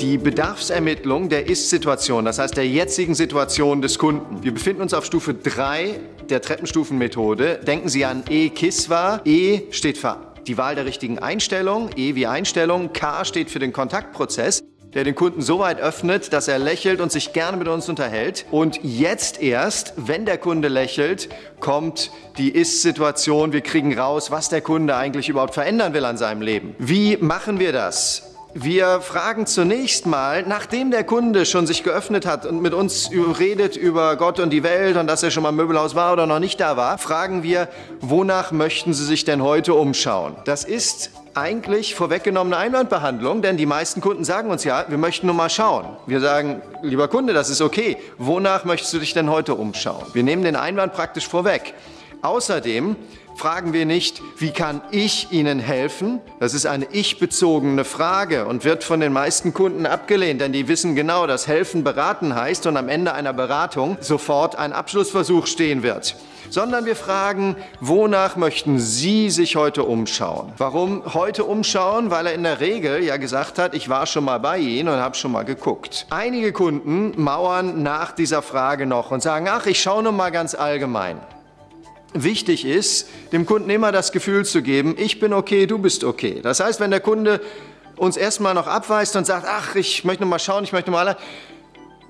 die Bedarfsermittlung der Ist-Situation, das heißt der jetzigen Situation des Kunden. Wir befinden uns auf Stufe 3 der Treppenstufenmethode. Denken Sie an E-KISWA. E steht für die Wahl der richtigen Einstellung, E wie Einstellung, K steht für den Kontaktprozess der den Kunden so weit öffnet, dass er lächelt und sich gerne mit uns unterhält. Und jetzt erst, wenn der Kunde lächelt, kommt die Ist-Situation. Wir kriegen raus, was der Kunde eigentlich überhaupt verändern will an seinem Leben. Wie machen wir das? Wir fragen zunächst mal, nachdem der Kunde schon sich geöffnet hat und mit uns redet über Gott und die Welt und dass er schon mal im Möbelhaus war oder noch nicht da war, fragen wir, wonach möchten Sie sich denn heute umschauen? Das ist eigentlich vorweggenommene Einwandbehandlung, denn die meisten Kunden sagen uns ja, wir möchten nur mal schauen. Wir sagen, lieber Kunde, das ist okay. Wonach möchtest du dich denn heute umschauen? Wir nehmen den Einwand praktisch vorweg. Außerdem fragen wir nicht, wie kann ich Ihnen helfen? Das ist eine ich-bezogene Frage und wird von den meisten Kunden abgelehnt, denn die wissen genau, dass helfen beraten heißt und am Ende einer Beratung sofort ein Abschlussversuch stehen wird. Sondern wir fragen, wonach möchten Sie sich heute umschauen? Warum heute umschauen? Weil er in der Regel ja gesagt hat, ich war schon mal bei Ihnen und habe schon mal geguckt. Einige Kunden mauern nach dieser Frage noch und sagen, ach, ich schaue nur mal ganz allgemein. Wichtig ist, dem Kunden immer das Gefühl zu geben, ich bin okay, du bist okay. Das heißt, wenn der Kunde uns erstmal noch abweist und sagt, ach, ich möchte noch mal schauen, ich möchte mal,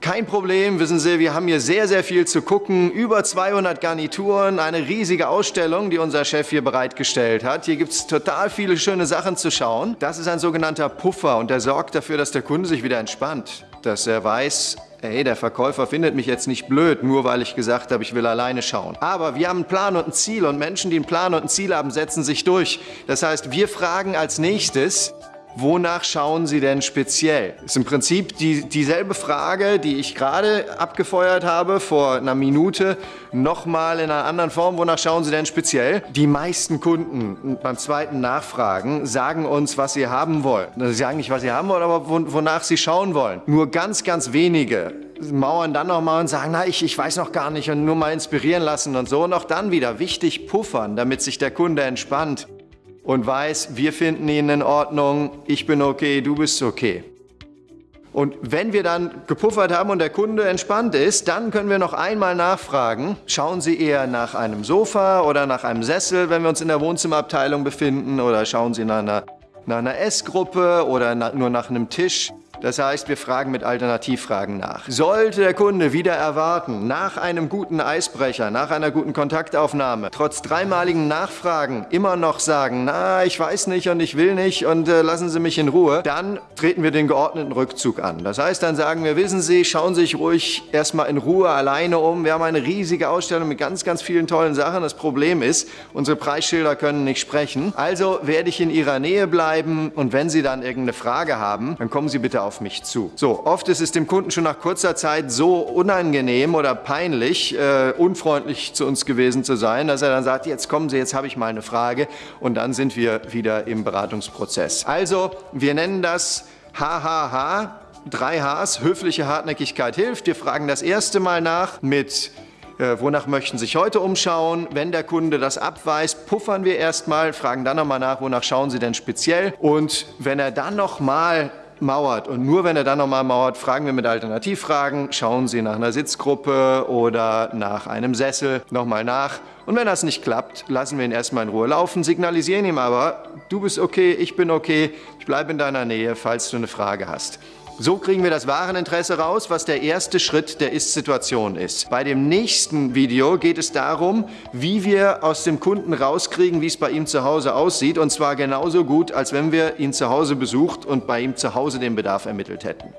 kein Problem, wissen Sie, wir haben hier sehr, sehr viel zu gucken. Über 200 Garnituren, eine riesige Ausstellung, die unser Chef hier bereitgestellt hat. Hier gibt es total viele schöne Sachen zu schauen. Das ist ein sogenannter Puffer und der sorgt dafür, dass der Kunde sich wieder entspannt. Dass er weiß, Hey, der Verkäufer findet mich jetzt nicht blöd, nur weil ich gesagt habe, ich will alleine schauen. Aber wir haben einen Plan und ein Ziel und Menschen, die einen Plan und ein Ziel haben, setzen sich durch. Das heißt, wir fragen als nächstes, Wonach schauen Sie denn speziell? Ist im Prinzip die, dieselbe Frage, die ich gerade abgefeuert habe vor einer Minute, nochmal in einer anderen Form. Wonach schauen Sie denn speziell? Die meisten Kunden beim zweiten Nachfragen sagen uns, was sie haben wollen. Sie sagen nicht, was sie haben wollen, aber wonach sie schauen wollen. Nur ganz, ganz wenige mauern dann nochmal und sagen, na, ich, ich weiß noch gar nicht und nur mal inspirieren lassen und so. Und auch dann wieder wichtig puffern, damit sich der Kunde entspannt und weiß, wir finden ihn in Ordnung, ich bin okay, du bist okay. Und wenn wir dann gepuffert haben und der Kunde entspannt ist, dann können wir noch einmal nachfragen, schauen Sie eher nach einem Sofa oder nach einem Sessel, wenn wir uns in der Wohnzimmerabteilung befinden, oder schauen Sie nach einer, nach einer Essgruppe oder na, nur nach einem Tisch. Das heißt, wir fragen mit Alternativfragen nach. Sollte der Kunde wieder erwarten, nach einem guten Eisbrecher, nach einer guten Kontaktaufnahme, trotz dreimaligen Nachfragen immer noch sagen, na, ich weiß nicht und ich will nicht und äh, lassen Sie mich in Ruhe, dann treten wir den geordneten Rückzug an. Das heißt, dann sagen wir, wissen Sie, schauen Sie sich ruhig erstmal in Ruhe alleine um. Wir haben eine riesige Ausstellung mit ganz, ganz vielen tollen Sachen. Das Problem ist, unsere Preisschilder können nicht sprechen. Also werde ich in Ihrer Nähe bleiben und wenn Sie dann irgendeine Frage haben, dann kommen Sie bitte auf auf mich zu. So, oft ist es dem Kunden schon nach kurzer Zeit so unangenehm oder peinlich, äh, unfreundlich zu uns gewesen zu sein, dass er dann sagt, jetzt kommen Sie, jetzt habe ich mal eine Frage und dann sind wir wieder im Beratungsprozess. Also, wir nennen das HHH, drei Hs, höfliche Hartnäckigkeit hilft. Wir fragen das erste Mal nach mit äh, wonach möchten Sie sich heute umschauen? Wenn der Kunde das abweist, puffern wir erstmal, fragen dann nochmal nach, wonach schauen Sie denn speziell? Und wenn er dann nochmal mauert. Und nur wenn er dann nochmal mauert, fragen wir mit Alternativfragen, schauen Sie nach einer Sitzgruppe oder nach einem Sessel nochmal nach. Und wenn das nicht klappt, lassen wir ihn erstmal in Ruhe laufen, signalisieren ihm aber, du bist okay, ich bin okay, ich bleibe in deiner Nähe, falls du eine Frage hast. So kriegen wir das Wareninteresse raus, was der erste Schritt der Ist-Situation ist. Bei dem nächsten Video geht es darum, wie wir aus dem Kunden rauskriegen, wie es bei ihm zu Hause aussieht. Und zwar genauso gut, als wenn wir ihn zu Hause besucht und bei ihm zu Hause den Bedarf ermittelt hätten.